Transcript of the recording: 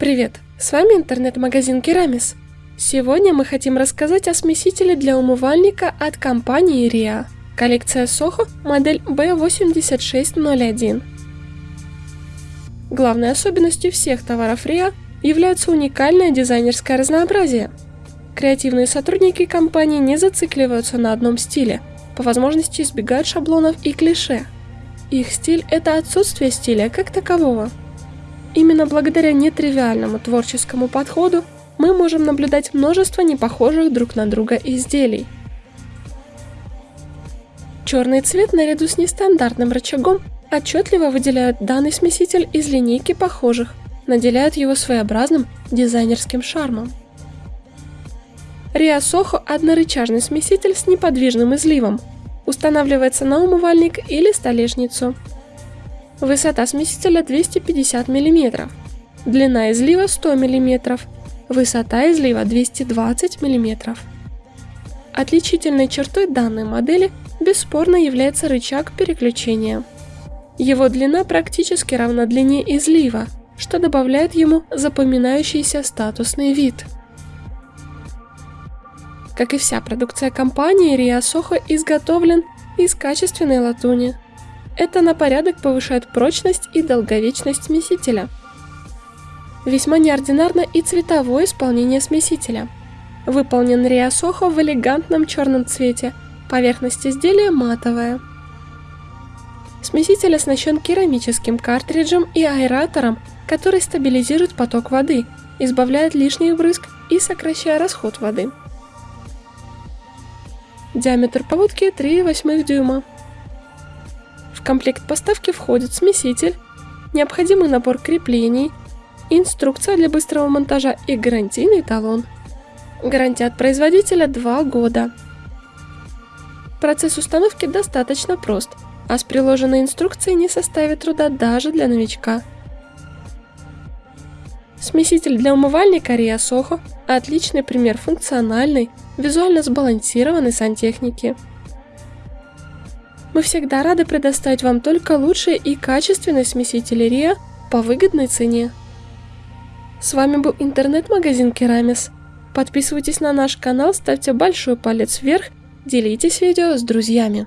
Привет, с вами интернет-магазин Керамис. Сегодня мы хотим рассказать о смесителе для умывальника от компании RIA. Коллекция Soho, модель B8601. Главной особенностью всех товаров RIA является уникальное дизайнерское разнообразие. Креативные сотрудники компании не зацикливаются на одном стиле, по возможности избегают шаблонов и клише. Их стиль – это отсутствие стиля как такового – Именно благодаря нетривиальному творческому подходу мы можем наблюдать множество непохожих друг на друга изделий. Черный цвет наряду с нестандартным рычагом отчетливо выделяют данный смеситель из линейки похожих, наделяют его своеобразным дизайнерским шармом. Риа Сохо – однорычажный смеситель с неподвижным изливом. Устанавливается на умывальник или столешницу. Высота смесителя 250 мм. Длина излива 100 мм. Высота излива 220 мм. Отличительной чертой данной модели бесспорно является рычаг переключения. Его длина практически равна длине излива, что добавляет ему запоминающийся статусный вид. Как и вся продукция компании, Soho изготовлен из качественной латуни – это на порядок повышает прочность и долговечность смесителя. Весьма неординарно и цветовое исполнение смесителя. Выполнен Риасохо в элегантном черном цвете, поверхность изделия матовая. Смеситель оснащен керамическим картриджем и аэратором, который стабилизирует поток воды, избавляет лишних брызг и сокращая расход воды. Диаметр поводки 3,8 дюйма. Комплект поставки входит смеситель, необходимый набор креплений, инструкция для быстрого монтажа и гарантийный талон. Гарантия от производителя 2 года. Процесс установки достаточно прост, а с приложенной инструкцией не составит труда даже для новичка. Смеситель для умывальника Ria Soho – отличный пример функциональной, визуально сбалансированной сантехники. Мы всегда рады предоставить вам только лучшие и качественные смесители Риа по выгодной цене. С вами был интернет-магазин Керамис. Подписывайтесь на наш канал, ставьте большой палец вверх, делитесь видео с друзьями.